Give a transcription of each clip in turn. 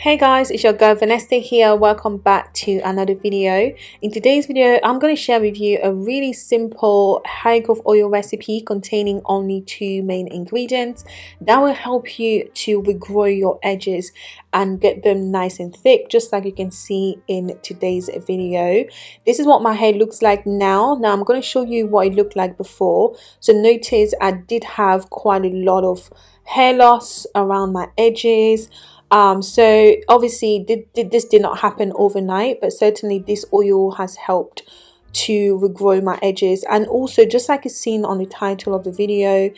Hey guys, it's your girl Vanessa here. Welcome back to another video. In today's video, I'm going to share with you a really simple hair growth oil recipe containing only two main ingredients that will help you to regrow your edges and get them nice and thick just like you can see in today's video. This is what my hair looks like now. Now I'm going to show you what it looked like before. So notice I did have quite a lot of hair loss around my edges um, so obviously did, did, this did not happen overnight, but certainly this oil has helped to regrow my edges. And also just like it's seen on the title of the video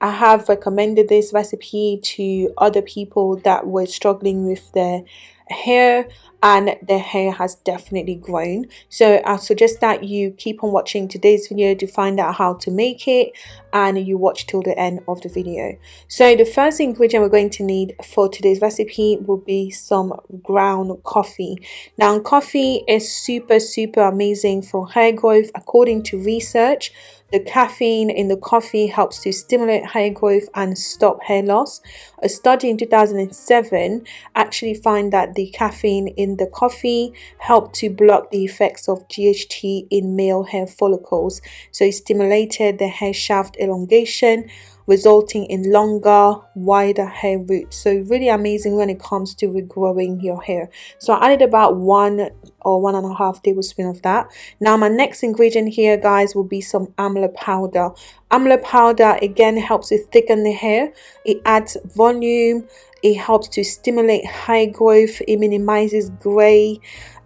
I have recommended this recipe to other people that were struggling with their hair and the hair has definitely grown. So i suggest that you keep on watching today's video to find out how to make it and you watch till the end of the video. So the first ingredient we're going to need for today's recipe will be some ground coffee. Now coffee is super super amazing for hair growth according to research the caffeine in the coffee helps to stimulate hair growth and stop hair loss. A study in 2007 actually found that the caffeine in the coffee helped to block the effects of DHT in male hair follicles. So it stimulated the hair shaft elongation resulting in longer wider hair roots. So really amazing when it comes to regrowing your hair. So i added about one or one and a half tablespoon of that. Now my next ingredient here guys will be some amla powder. Amla powder again helps to thicken the hair. It adds volume. It helps to stimulate hair growth. It minimizes gray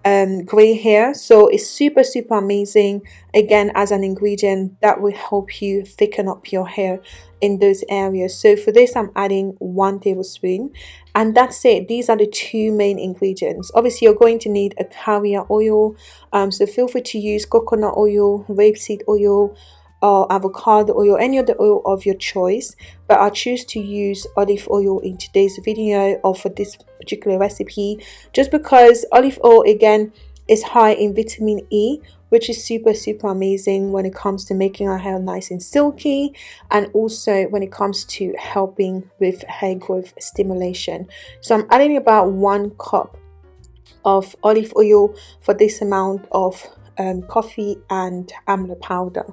um, gray hair. So it's super super amazing. Again as an ingredient that will help you thicken up your hair in those areas. So for this i'm adding one tablespoon. And that's it. These are the two main ingredients. Obviously you're going to need a carrier oil. Um, so feel free to use coconut oil rapeseed oil or avocado oil any other oil of your choice but I choose to use olive oil in today's video or for this particular recipe just because olive oil again is high in vitamin E which is super super amazing when it comes to making our hair nice and silky and also when it comes to helping with hair growth stimulation. So I'm adding about one cup of olive oil for this amount of um, coffee and amla powder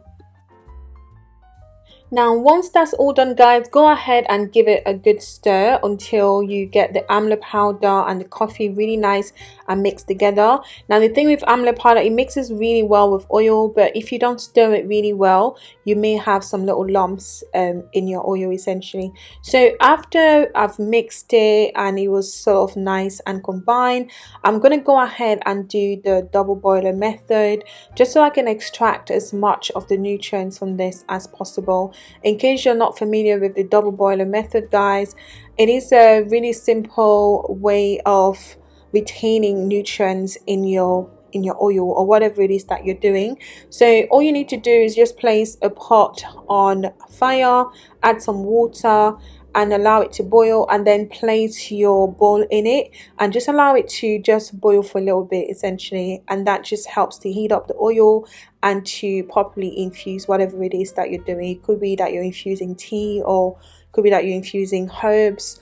now once that's all done guys, go ahead and give it a good stir until you get the amla powder and the coffee really nice and mixed together. Now the thing with amla powder, it mixes really well with oil but if you don't stir it really well, you may have some little lumps um, in your oil essentially. So after I've mixed it and it was sort of nice and combined, I'm going to go ahead and do the double boiler method just so I can extract as much of the nutrients from this as possible in case you're not familiar with the double boiler method guys it is a really simple way of retaining nutrients in your in your oil or whatever it is that you're doing. So all you need to do is just place a pot on fire add some water and allow it to boil and then place your bowl in it. And just allow it to just boil for a little bit essentially. And that just helps to heat up the oil and to properly infuse whatever it is that you're doing. It could be that you're infusing tea or could be that you're infusing herbs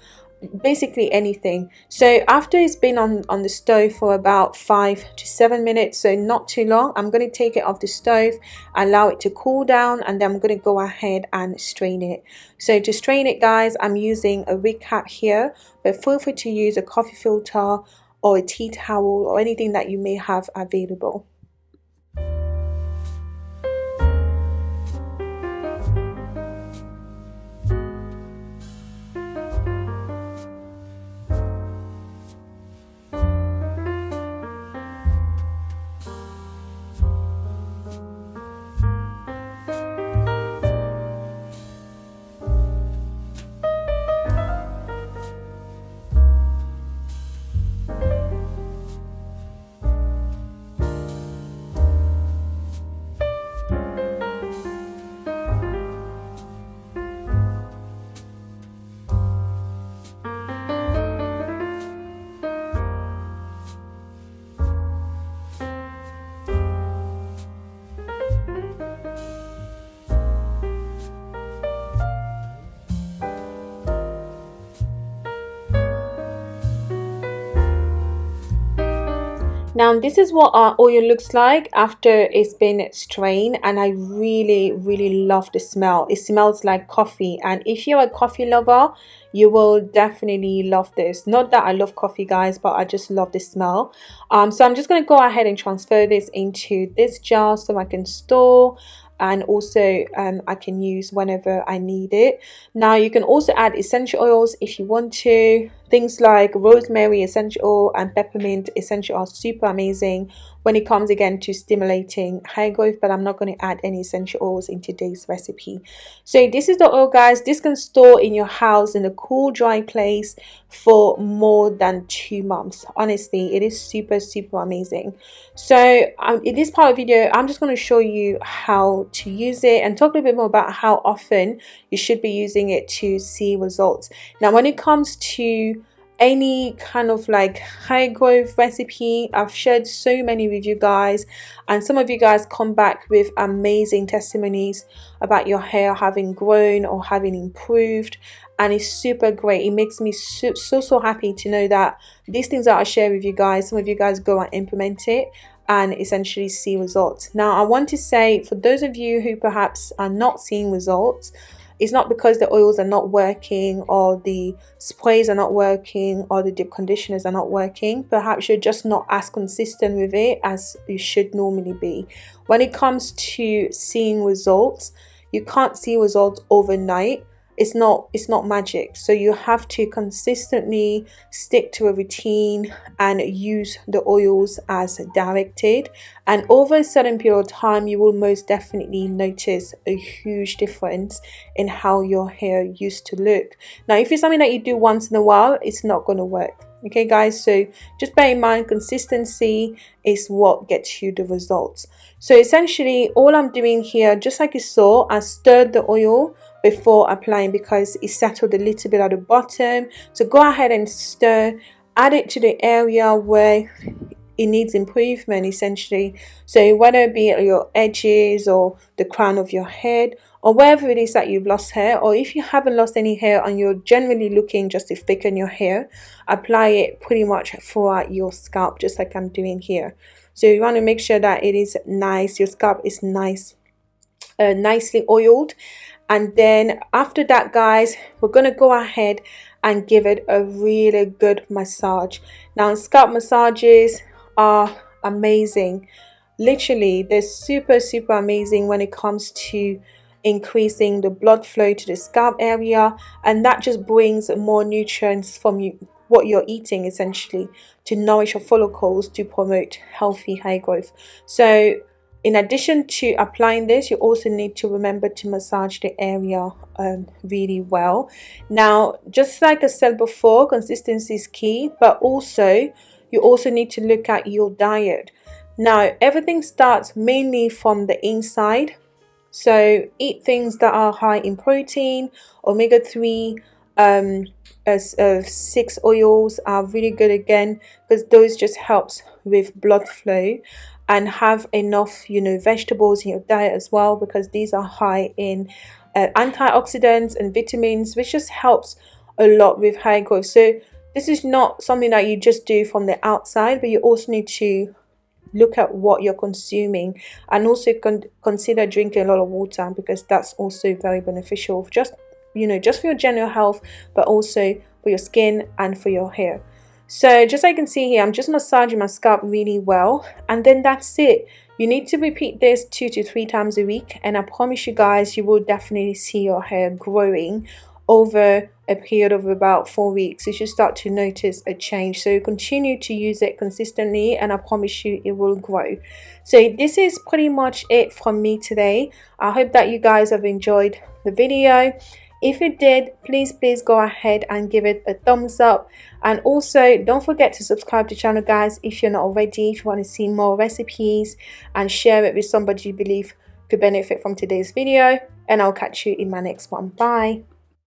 basically anything. So after it's been on on the stove for about five to seven minutes so not too long i'm going to take it off the stove allow it to cool down and then i'm going to go ahead and strain it. So to strain it guys i'm using a wig cap here but feel free to use a coffee filter or a tea towel or anything that you may have available now this is what our oil looks like after it's been strained and I really really love the smell it smells like coffee and if you're a coffee lover you will definitely love this not that I love coffee guys but I just love the smell um, so I'm just going to go ahead and transfer this into this jar so I can store and also um, I can use whenever I need it. Now you can also add essential oils if you want to. Things like rosemary essential oil and peppermint essential are super amazing when it comes again to stimulating hair growth but I'm not going to add any essential oils in today's recipe. So this is the oil guys. This can store in your house in a cool dry place for more than two months. Honestly it is super super amazing. So um, in this part of the video I'm just going to show you how to use it and talk a little bit more about how often you should be using it to see results. Now when it comes to any kind of like high growth recipe. I've shared so many with you guys and some of you guys come back with amazing testimonies about your hair having grown or having improved and it's super great. It makes me so so, so happy to know that these things that i share with you guys some of you guys go and implement it and essentially see results. Now i want to say for those of you who perhaps are not seeing results it's not because the oils are not working or the sprays are not working or the deep conditioners are not working. Perhaps you're just not as consistent with it as you should normally be. When it comes to seeing results you can't see results overnight it's not it's not magic. So you have to consistently stick to a routine and use the oils as directed. And over a certain period of time you will most definitely notice a huge difference in how your hair used to look. Now if it's something that you do once in a while it's not going to work. Okay guys? So just bear in mind consistency is what gets you the results. So essentially all i'm doing here just like you saw i stirred the oil before applying because it settled a little bit at the bottom. So go ahead and stir add it to the area where it needs improvement essentially. So whether it be your edges or the crown of your head or wherever it is that you've lost hair or if you haven't lost any hair and you're generally looking just to thicken your hair apply it pretty much throughout your scalp just like I'm doing here. So you want to make sure that it is nice your scalp is nice uh, nicely oiled. And then after that guys we're gonna go ahead and give it a really good massage. Now scalp massages are amazing. Literally they're super super amazing when it comes to increasing the blood flow to the scalp area. And that just brings more nutrients from you what you're eating essentially to nourish your follicles to promote healthy hair growth. So in addition to applying this you also need to remember to massage the area um, really well. Now just like I said before consistency is key but also you also need to look at your diet. Now everything starts mainly from the inside. So eat things that are high in protein, omega-3 um, as uh, six oils are really good again because those just helps with blood flow and have enough you know vegetables in your diet as well because these are high in uh, antioxidants and vitamins which just helps a lot with hair growth. So this is not something that you just do from the outside but you also need to look at what you're consuming and also con consider drinking a lot of water because that's also very beneficial just you know just for your general health but also for your skin and for your hair so just like you can see here, I'm just massaging my scalp really well. And then that's it. You need to repeat this two to three times a week. And I promise you guys, you will definitely see your hair growing over a period of about four weeks you should start to notice a change so continue to use it consistently and i promise you it will grow so this is pretty much it from me today i hope that you guys have enjoyed the video if you did, please, please go ahead and give it a thumbs up. And also, don't forget to subscribe to channel, guys, if you're not already, if you want to see more recipes and share it with somebody you believe could benefit from today's video. And I'll catch you in my next one. Bye.